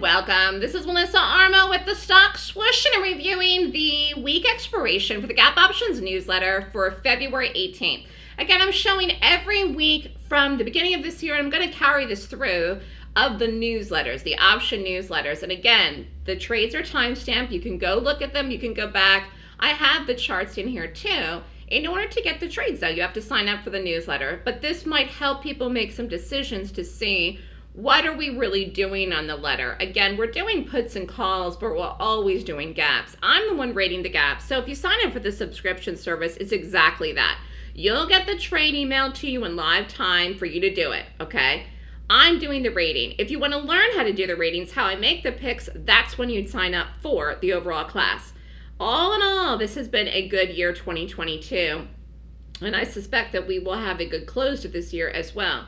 welcome. This is Melissa Armo with the Stock Swoosh and I'm reviewing the week expiration for the Gap Options newsletter for February 18th. Again, I'm showing every week from the beginning of this year, and I'm going to carry this through of the newsletters, the option newsletters. And again, the trades are timestamped. You can go look at them. You can go back. I have the charts in here too. In order to get the trades though, you have to sign up for the newsletter. But this might help people make some decisions to see what are we really doing on the letter? Again, we're doing puts and calls, but we're always doing gaps. I'm the one rating the gaps. So if you sign up for the subscription service, it's exactly that. You'll get the trade email to you in live time for you to do it, okay? I'm doing the rating. If you want to learn how to do the ratings, how I make the picks, that's when you'd sign up for the overall class. All in all, this has been a good year 2022, and I suspect that we will have a good close to this year as well.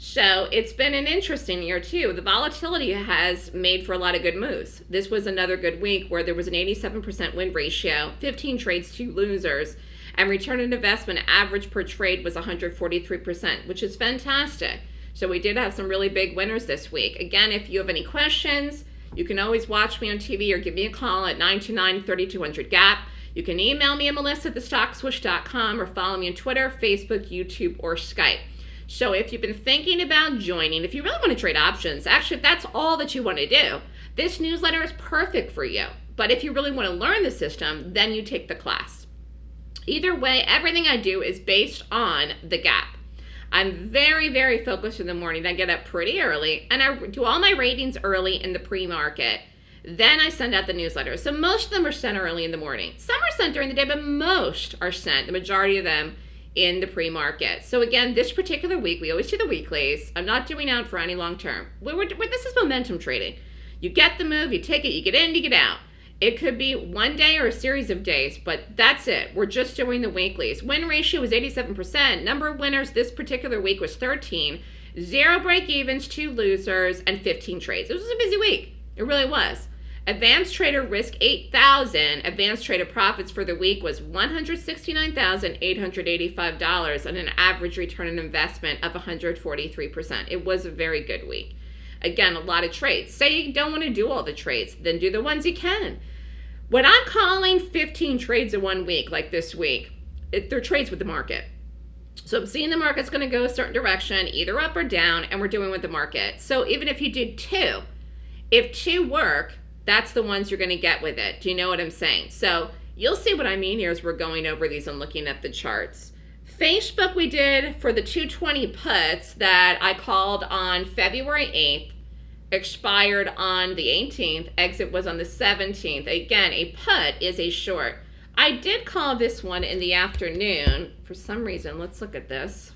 So it's been an interesting year too. The volatility has made for a lot of good moves. This was another good week where there was an 87% win ratio, 15 trades, two losers, and return on investment average per trade was 143%, which is fantastic. So we did have some really big winners this week. Again, if you have any questions, you can always watch me on TV or give me a call at 929-3200-GAP. You can email me at melissa at thestockswoosh.com or follow me on Twitter, Facebook, YouTube, or Skype. So if you've been thinking about joining, if you really want to trade options, actually, if that's all that you want to do, this newsletter is perfect for you. But if you really want to learn the system, then you take the class. Either way, everything I do is based on the gap. I'm very, very focused in the morning. I get up pretty early and I do all my ratings early in the pre-market. Then I send out the newsletter. So most of them are sent early in the morning. Some are sent during the day, but most are sent, the majority of them, in the pre-market. So again, this particular week, we always do the weeklies. I'm not doing out for any long term. We're, we're, this is momentum trading. You get the move, you take it, you get in, you get out. It could be one day or a series of days, but that's it. We're just doing the weeklies. Win ratio was 87%. Number of winners this particular week was 13. Zero break evens, two losers, and 15 trades. It was a busy week. It really was. Advanced trader risk 8,000. Advanced trader profits for the week was $169,885 and an average return on investment of 143%. It was a very good week. Again, a lot of trades. Say you don't want to do all the trades, then do the ones you can. When I'm calling 15 trades in one week, like this week, it, they're trades with the market. So I'm seeing the market's going to go a certain direction, either up or down, and we're doing with the market. So even if you did two, if two work, that's the ones you're going to get with it. Do you know what I'm saying? So you'll see what I mean here as we're going over these and looking at the charts. Facebook we did for the 220 puts that I called on February 8th, expired on the 18th, exit was on the 17th. Again, a put is a short. I did call this one in the afternoon. For some reason, let's look at this.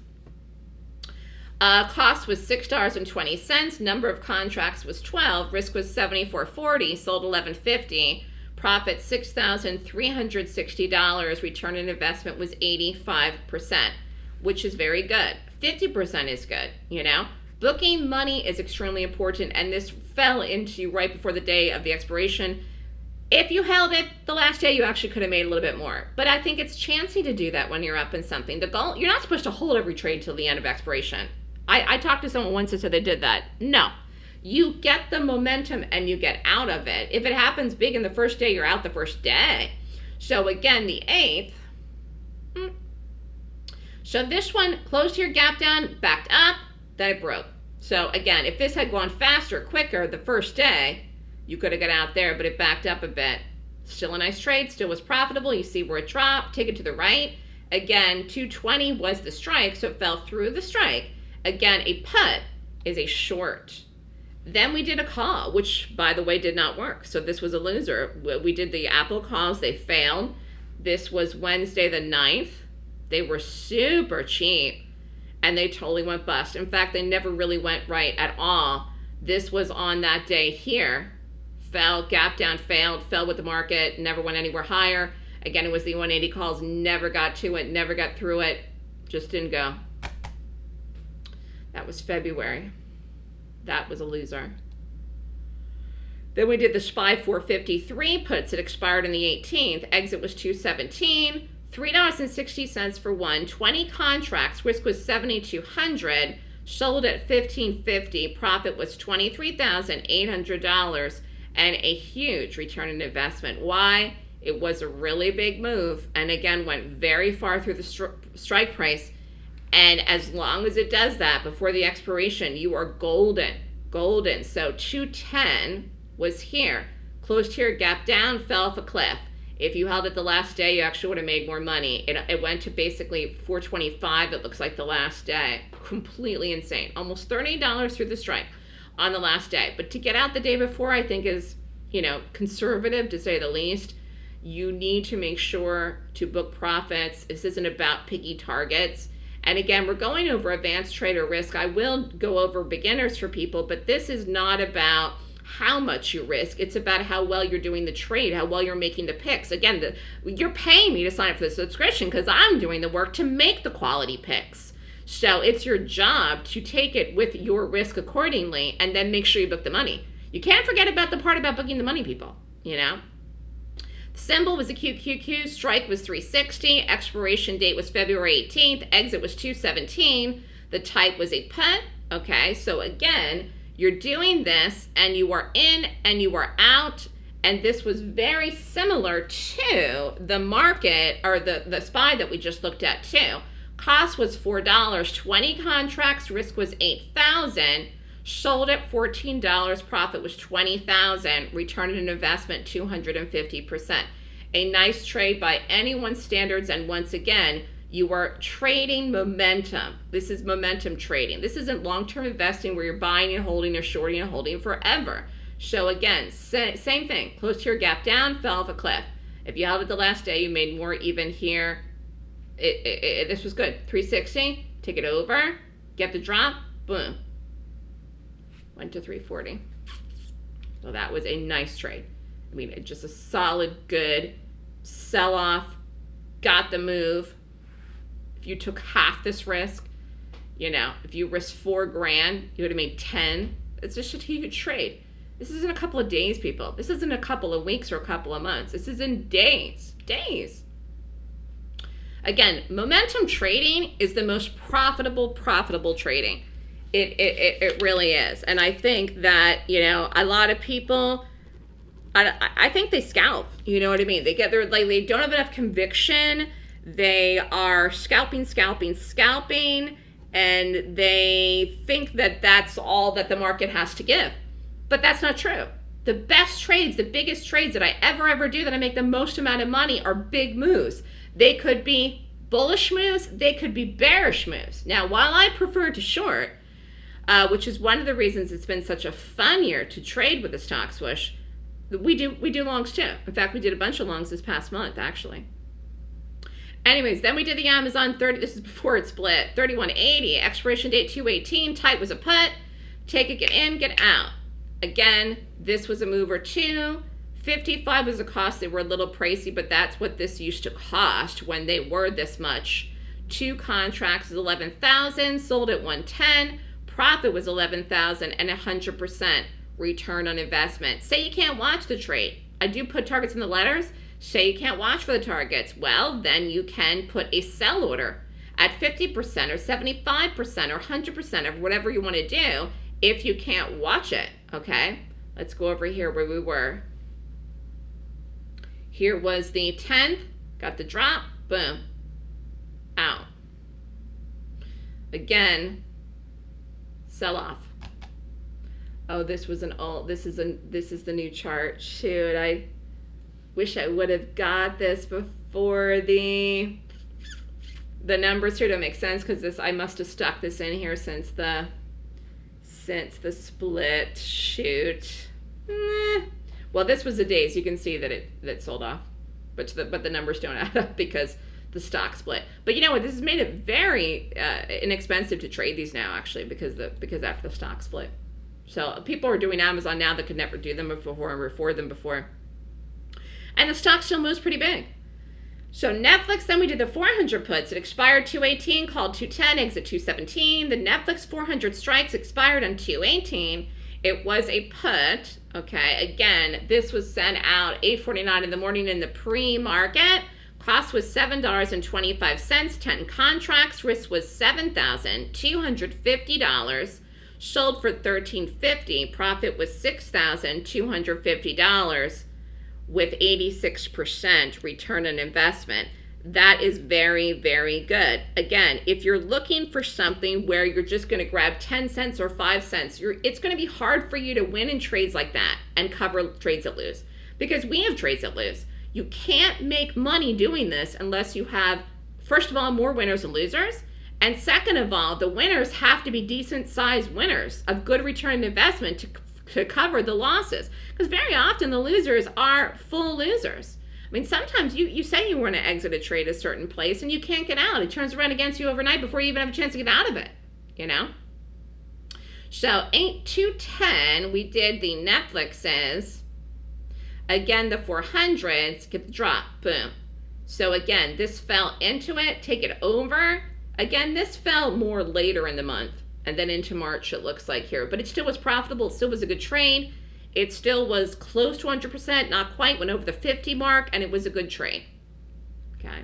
Uh, cost was $6.20. Number of contracts was 12. Risk was 74.40. Sold 11.50. Profit $6,360. Return on investment was 85%, which is very good. 50% is good, you know? Booking money is extremely important, and this fell into right before the day of the expiration. If you held it the last day, you actually could have made a little bit more. But I think it's chancy to do that when you're up in something. The goal, you're not supposed to hold every trade till the end of expiration. I, I talked to someone once that said they did that. No. You get the momentum and you get out of it. If it happens big in the first day, you're out the first day. So again, the 8th. Mm. So this one closed your gap down, backed up, then it broke. So again, if this had gone faster, quicker the first day, you could have got out there, but it backed up a bit. Still a nice trade, still was profitable. You see where it dropped, take it to the right. Again, 220 was the strike, so it fell through the strike. Again, a put is a short. Then we did a call, which by the way did not work. So this was a loser. We did the Apple calls, they failed. This was Wednesday the 9th. They were super cheap and they totally went bust. In fact, they never really went right at all. This was on that day here. Fell, gap down, failed, fell with the market, never went anywhere higher. Again, it was the 180 calls, never got to it, never got through it, just didn't go. That was February. That was a loser. Then we did the SPY 453 puts. It expired on the 18th. Exit was 217. $3.60 for one. 20 contracts. Risk was 7,200. sold at 1550 profit was $23,800 and a huge return on investment. Why? It was a really big move and again went very far through the stri strike price. And as long as it does that before the expiration, you are golden, golden. So 210 was here, closed here, gap down, fell off a cliff. If you held it the last day, you actually would have made more money. It, it went to basically 425, it looks like the last day. Completely insane. Almost $30 through the strike on the last day. But to get out the day before, I think is, you know, conservative to say the least. You need to make sure to book profits. This isn't about picky targets. And again, we're going over advanced trader risk. I will go over beginners for people, but this is not about how much you risk. It's about how well you're doing the trade, how well you're making the picks. Again, the, you're paying me to sign up for the subscription because I'm doing the work to make the quality picks. So it's your job to take it with your risk accordingly and then make sure you book the money. You can't forget about the part about booking the money, people, you know? Symbol was a QQQ, strike was 360, expiration date was February 18th, exit was 217, the type was a put, okay? So again, you're doing this and you are in and you are out and this was very similar to the market or the, the SPY that we just looked at too. Cost was $4, 20 contracts, risk was 8000 sold at $14, profit was 20000 return on investment 250%. A nice trade by anyone's standards and once again, you are trading momentum. This is momentum trading. This isn't long-term investing where you're buying and holding or shorting and holding forever. So again, same thing. Close to your gap down, fell off a cliff. If you held it the last day, you made more even here. It, it, it, this was good. 360, take it over, get the drop, boom. Went to 340. So that was a nice trade. I mean, it just a solid, good sell off, got the move, if you took half this risk, you know, if you risked four grand, you would have made 10. It's just a huge trade. This isn't a couple of days, people. This isn't a couple of weeks or a couple of months. This is in days, days. Again, momentum trading is the most profitable, profitable trading. It, it, it, really is. And I think that, you know, a lot of people, I, I think they scalp. You know what I mean? They get their, like, they don't have enough conviction they are scalping, scalping, scalping, and they think that that's all that the market has to give. But that's not true. The best trades, the biggest trades that I ever, ever do that I make the most amount of money are big moves. They could be bullish moves, they could be bearish moves. Now, while I prefer to short, uh, which is one of the reasons it's been such a fun year to trade with the stock swoosh, we do we do longs too. In fact, we did a bunch of longs this past month, actually. Anyways, then we did the Amazon 30, this is before it split, 3180, expiration date 218, type was a put, take it, get in, get out. Again, this was a mover too. 55 was a cost, they were a little pricey, but that's what this used to cost when they were this much. Two contracts is 11,000, sold at 110, profit was 11,000 and 100% return on investment. Say you can't watch the trade. I do put targets in the letters. Say you can't watch for the targets. Well, then you can put a sell order at 50% or 75% or 100% of whatever you want to do if you can't watch it, okay? Let's go over here where we were. Here was the 10th, got the drop, boom, out. Again, sell off. Oh, this was an old, this is a, this is the new chart. Shoot, I wish I would have got this before the the numbers here don't make sense because this I must have stuck this in here since the since the split shoot well this was a days you can see that it that sold off but the but the numbers don't add up because the stock split but you know what this has made it very uh, inexpensive to trade these now actually because the because after the stock split so people are doing Amazon now that could never do them before or afford them before and the stock still moves pretty big. So Netflix, then we did the 400 puts. It expired 218, called 210, exit 217. The Netflix 400 strikes expired on 218. It was a put, okay? Again, this was sent out 8.49 in the morning in the pre-market, Cost was $7.25, 10 contracts. Risk was $7,250. Sold for $13.50. Profit was $6,250 with 86% return on investment. That is very, very good. Again, if you're looking for something where you're just going to grab 10 cents or 5 cents, it's going to be hard for you to win in trades like that and cover trades that lose because we have trades that lose. You can't make money doing this unless you have, first of all, more winners and losers. And second of all, the winners have to be decent sized winners of good return investment to, to cover the losses. Because very often the losers are full losers. I mean, sometimes you, you say you want to exit a trade a certain place and you can't get out. It turns around against you overnight before you even have a chance to get out of it, you know? So 8 to 10, we did the Netflixes. Again, the 400s, get the drop, boom. So again, this fell into it, take it over. Again, this fell more later in the month and then into March it looks like here. But it still was profitable, it still was a good trade. It still was close to 100%, not quite, went over the 50 mark, and it was a good trade. Okay.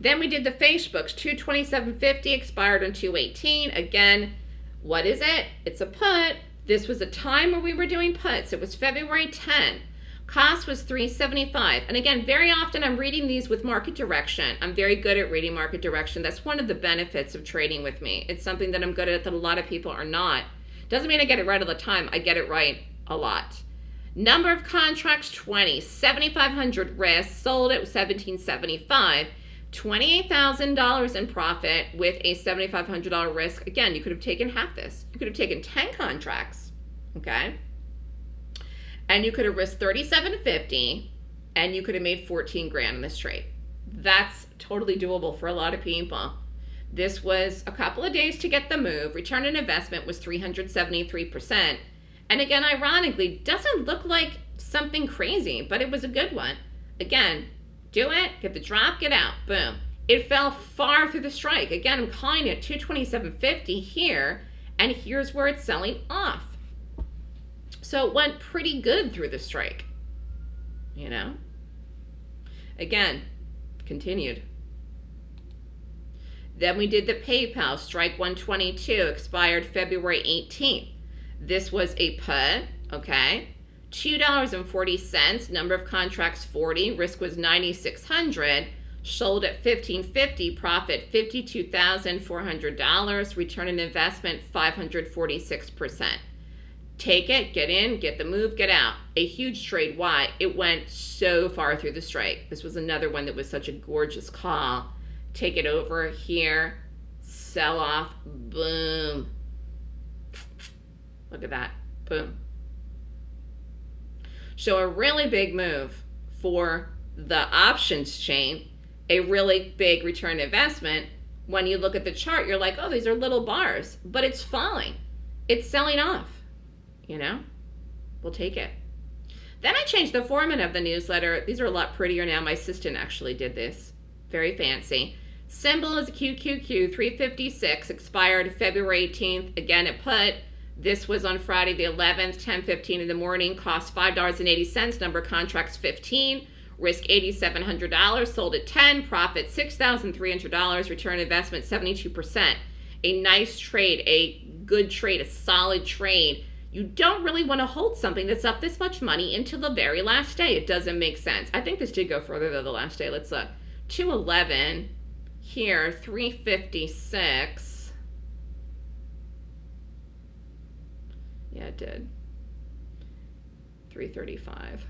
Then we did the Facebooks, 227.50 expired on 218. Again, what is it? It's a put. This was a time where we were doing puts. It was February 10. Cost was 375. And again, very often I'm reading these with market direction. I'm very good at reading market direction. That's one of the benefits of trading with me. It's something that I'm good at that a lot of people are not. Doesn't mean I get it right all the time. I get it right a lot. Number of contracts 20, 7,500 risks, sold at 1775. $28,000 in profit with a $7,500 risk. Again, you could have taken half this. You could have taken 10 contracts, okay? And you could have risked 3750 and you could have made 14 grand in this trade. That's totally doable for a lot of people. This was a couple of days to get the move. Return on investment was 373%. And again, ironically, doesn't look like something crazy, but it was a good one. Again, do it, get the drop, get out, boom. It fell far through the strike. Again, I'm calling it 227.50 here, and here's where it's selling off. So it went pretty good through the strike, you know? Again, continued. Then we did the PayPal strike 122, expired February 18th. This was a put, okay? $2.40, number of contracts 40, risk was 9600 sold at 1550 profit $52,400, return on investment 546%. Take it, get in, get the move, get out. A huge trade. Why? It went so far through the strike. This was another one that was such a gorgeous call take it over here, sell off, boom. Look at that, boom. So a really big move for the options chain, a really big return investment. When you look at the chart, you're like, oh, these are little bars, but it's falling. It's selling off, you know? We'll take it. Then I changed the format of the newsletter. These are a lot prettier now. My assistant actually did this. Very fancy. Symbol is QQQ 356, expired February 18th. Again, it put. This was on Friday the 11th, 10:15 in the morning. Cost $5.80. Number contracts 15. Risk $8,700. Sold at 10. Profit $6,300. Return investment 72%. A nice trade, a good trade, a solid trade. You don't really want to hold something that's up this much money until the very last day. It doesn't make sense. I think this did go further than the last day. Let's look. 211 here, 356. Yeah, it did. 335.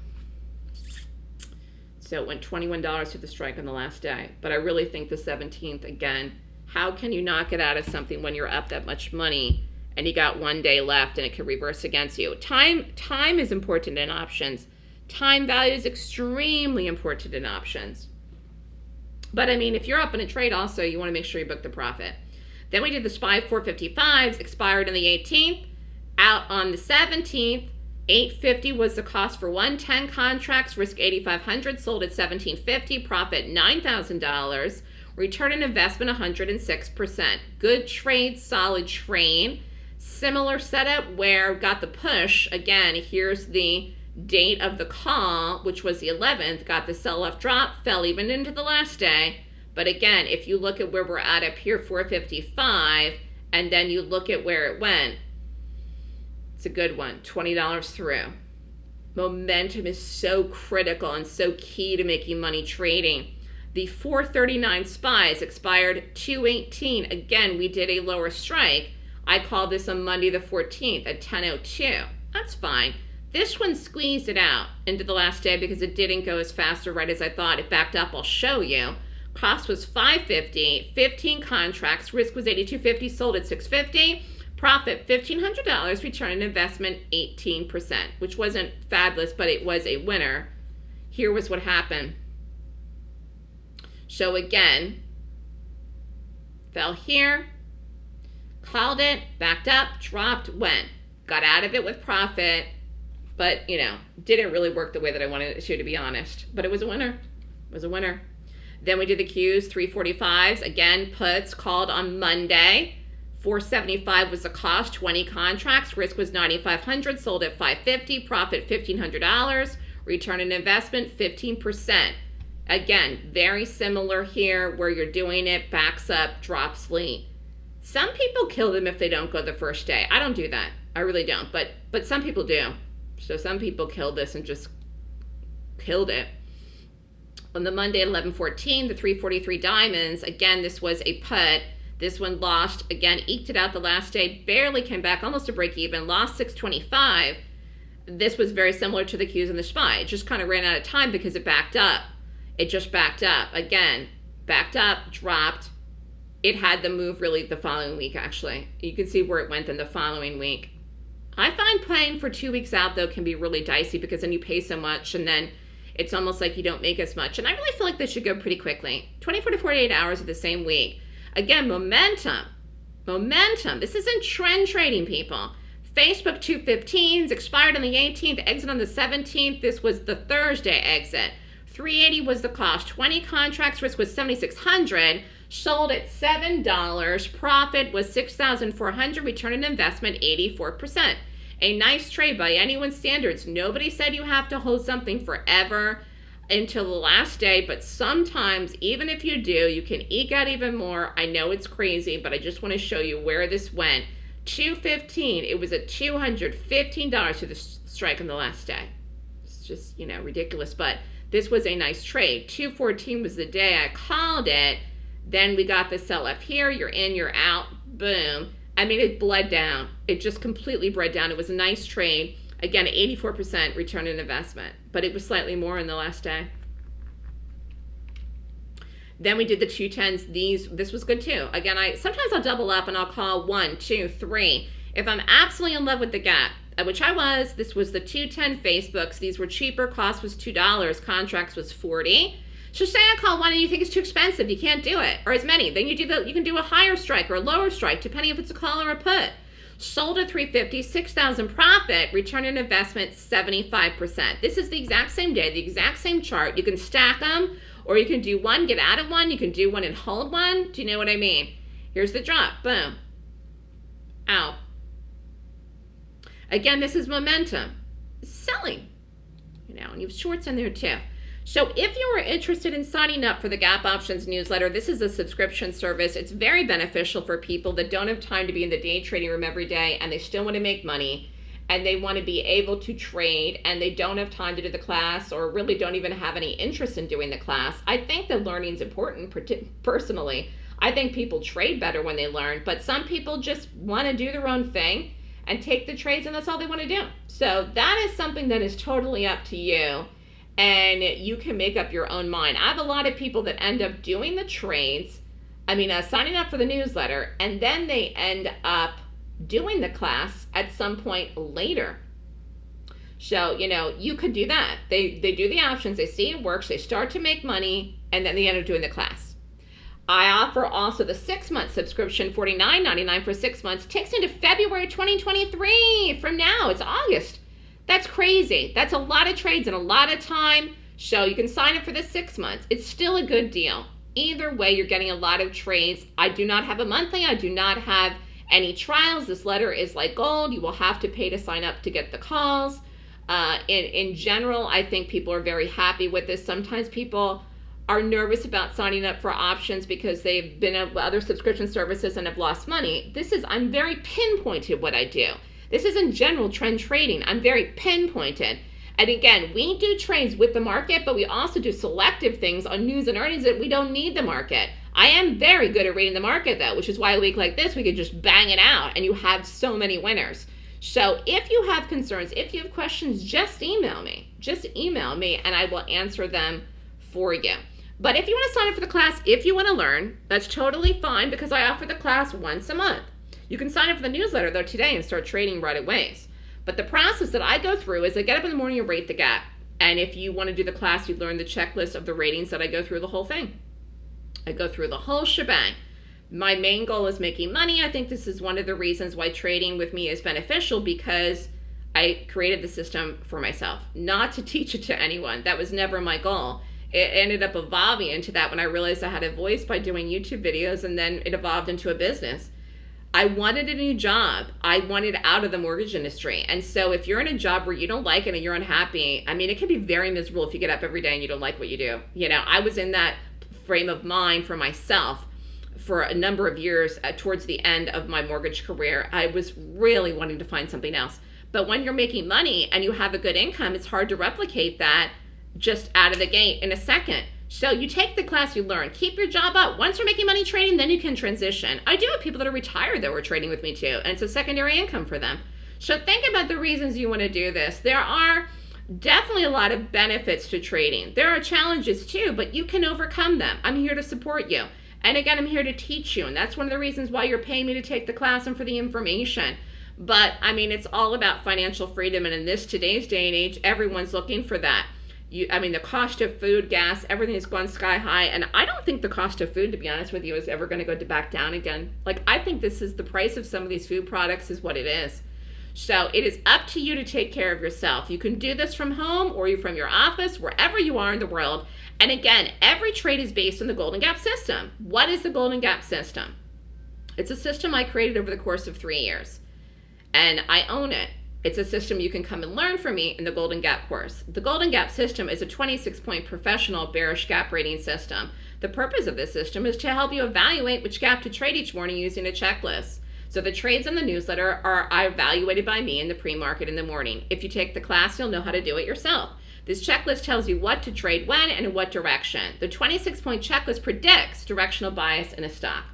So it went $21 to the strike on the last day. But I really think the 17th, again, how can you not get out of something when you're up that much money and you got one day left and it could reverse against you? Time, time is important in options. Time value is extremely important in options. But I mean, if you're up in a trade also, you want to make sure you book the profit. Then we did the SPY 455s, expired on the 18th. Out on the 17th, 850 was the cost for 110 contracts, risk 8500 sold at 1750 profit $9,000, return on investment 106%. Good trade, solid trade. Similar setup where got the push. Again, here's the Date of the call, which was the 11th, got the sell-off drop, fell even into the last day. But again, if you look at where we're at up here, 455, and then you look at where it went, it's a good one, $20 through. Momentum is so critical and so key to making money trading. The 439 spies expired 218. Again, we did a lower strike. I call this on Monday the 14th at 10.02. That's fine. This one squeezed it out into the last day because it didn't go as fast or right as I thought. It backed up. I'll show you. Cost was 550, 15 contracts. Risk was 82.50, sold at 650. Profit $1,500, return on investment 18%, which wasn't fabulous, but it was a winner. Here was what happened. So again, fell here, called it, backed up, dropped, went. Got out of it with profit, but you know, didn't really work the way that I wanted it to, to be honest. But it was a winner. It was a winner. Then we did the Qs, 345s. Again, puts called on Monday. 475 was the cost, 20 contracts. Risk was 9,500, sold at 550, profit $1,500, return on investment 15%. Again, very similar here where you're doing it, backs up, drops lean. Some people kill them if they don't go the first day. I don't do that. I really don't. But but some people do. So some people killed this and just killed it. On the Monday at 11:14, the 343 diamonds. Again, this was a put. This one lost. Again, eked it out the last day. Barely came back, almost a break even. Lost 625. This was very similar to the Qs and the SPY. It just kind of ran out of time because it backed up it just backed up again backed up dropped it had the move really the following week actually you can see where it went in the following week i find playing for two weeks out though can be really dicey because then you pay so much and then it's almost like you don't make as much and i really feel like this should go pretty quickly 24 to 48 hours of the same week again momentum momentum this isn't trend trading people facebook 215s expired on the 18th exit on the 17th this was the thursday exit 380 was the cost. 20 contracts risk was 7600 sold at $7. Profit was 6400 return on investment 84%. A nice trade by anyone's standards. Nobody said you have to hold something forever until the last day, but sometimes, even if you do, you can eke out even more. I know it's crazy, but I just want to show you where this went. 215 it was at $215 to the strike on the last day. It's just, you know, ridiculous, but this was a nice trade. 214 was the day I called it. Then we got the sell up here. You're in, you're out. Boom. I mean, it bled down. It just completely bled down. It was a nice trade. Again, 84% return on investment, but it was slightly more in the last day. Then we did the 210s. These, this was good too. Again, I sometimes I'll double up and I'll call one, two, three. If I'm absolutely in love with the gap, uh, which I was. This was the 210 Facebooks. These were cheaper. Cost was $2. Contracts was 40 So say I call one and you think it's too expensive. You can't do it. Or as many. Then you do the, you can do a higher strike or a lower strike, depending if it's a call or a put. Sold at 350 6000 profit, return on investment 75%. This is the exact same day, the exact same chart. You can stack them, or you can do one, get out of one. You can do one and hold one. Do you know what I mean? Here's the drop. Boom. Out. Again, this is momentum. Selling. You know, and you have shorts in there too. So if you are interested in signing up for the Gap Options newsletter, this is a subscription service. It's very beneficial for people that don't have time to be in the day trading room every day and they still want to make money and they want to be able to trade and they don't have time to do the class or really don't even have any interest in doing the class. I think the learning is important personally. I think people trade better when they learn, but some people just want to do their own thing and take the trades and that's all they want to do. So that is something that is totally up to you and you can make up your own mind. I have a lot of people that end up doing the trades, I mean, uh, signing up for the newsletter, and then they end up doing the class at some point later. So, you know, you could do that. They they do the options, they see it works, they start to make money, and then they end up doing the class. I offer also the six month subscription, $49.99 for six months, takes into February 2023. From now, it's August. That's crazy. That's a lot of trades and a lot of time. So you can sign up for the six months. It's still a good deal. Either way, you're getting a lot of trades. I do not have a monthly, I do not have any trials. This letter is like gold. You will have to pay to sign up to get the calls. Uh, in, in general, I think people are very happy with this. Sometimes people are nervous about signing up for options because they've been at other subscription services and have lost money. This is, I'm very pinpointed what I do. This isn't general trend trading. I'm very pinpointed. And again, we do trades with the market, but we also do selective things on news and earnings that we don't need the market. I am very good at reading the market though, which is why a week like this, we could just bang it out and you have so many winners. So if you have concerns, if you have questions, just email me. Just email me and I will answer them for you. But if you want to sign up for the class, if you want to learn, that's totally fine because I offer the class once a month. You can sign up for the newsletter though today and start trading right away. But the process that I go through is I get up in the morning and rate the gap. And if you want to do the class, you learn the checklist of the ratings that I go through the whole thing. I go through the whole shebang. My main goal is making money. I think this is one of the reasons why trading with me is beneficial because I created the system for myself, not to teach it to anyone. That was never my goal. It ended up evolving into that when I realized I had a voice by doing YouTube videos and then it evolved into a business. I wanted a new job. I wanted out of the mortgage industry. And so if you're in a job where you don't like it and you're unhappy, I mean, it can be very miserable if you get up every day and you don't like what you do. You know, I was in that frame of mind for myself for a number of years uh, towards the end of my mortgage career. I was really wanting to find something else. But when you're making money and you have a good income, it's hard to replicate that just out of the gate in a second. So you take the class, you learn, keep your job up. Once you're making money trading, then you can transition. I do have people that are retired that were trading with me too, and it's a secondary income for them. So think about the reasons you want to do this. There are definitely a lot of benefits to trading. There are challenges too, but you can overcome them. I'm here to support you. And again, I'm here to teach you, and that's one of the reasons why you're paying me to take the class and for the information. But I mean, it's all about financial freedom, and in this today's day and age, everyone's looking for that you i mean the cost of food gas everything has gone sky high and i don't think the cost of food to be honest with you is ever going to go to back down again. Like i think this is the price of some of these food products is what it is. So it is up to you to take care of yourself. You can do this from home or you from your office wherever you are in the world. And again every trade is based on the golden gap system. What is the golden gap system? It's a system i created over the course of three years and i own it it's a system you can come and learn from me in the Golden Gap course. The Golden Gap system is a 26-point professional bearish gap rating system. The purpose of this system is to help you evaluate which gap to trade each morning using a checklist. So the trades in the newsletter are evaluated by me in the pre-market in the morning. If you take the class, you'll know how to do it yourself. This checklist tells you what to trade when and in what direction. The 26-point checklist predicts directional bias in a stock.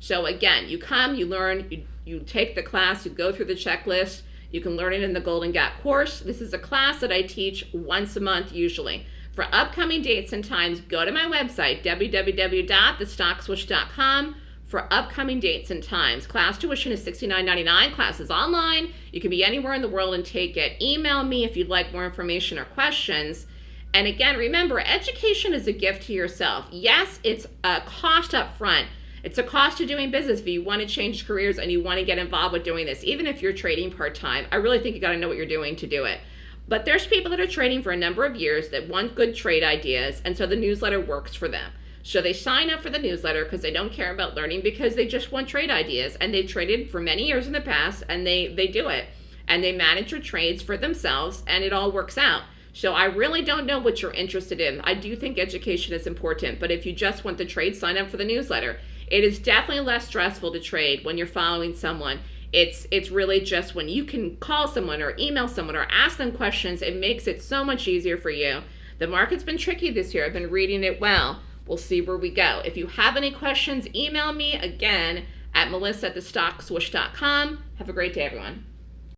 So again, you come, you learn, you, you take the class, you go through the checklist, you can learn it in the Golden Gap course. This is a class that I teach once a month usually. For upcoming dates and times, go to my website, www.thestockswoosh.com for upcoming dates and times. Class tuition is $69.99. Class is online. You can be anywhere in the world and take it. Email me if you'd like more information or questions. And again, remember, education is a gift to yourself. Yes, it's a cost up front, it's a cost of doing business if you want to change careers and you want to get involved with doing this. Even if you're trading part-time, I really think you got to know what you're doing to do it. But there's people that are trading for a number of years that want good trade ideas, and so the newsletter works for them. So they sign up for the newsletter because they don't care about learning because they just want trade ideas and they've traded for many years in the past and they, they do it. And they manage their trades for themselves and it all works out. So I really don't know what you're interested in. I do think education is important, but if you just want the trade, sign up for the newsletter. It is definitely less stressful to trade when you're following someone. It's it's really just when you can call someone or email someone or ask them questions, it makes it so much easier for you. The market's been tricky this year. I've been reading it well. We'll see where we go. If you have any questions, email me again at melissa at. Have a great day, everyone.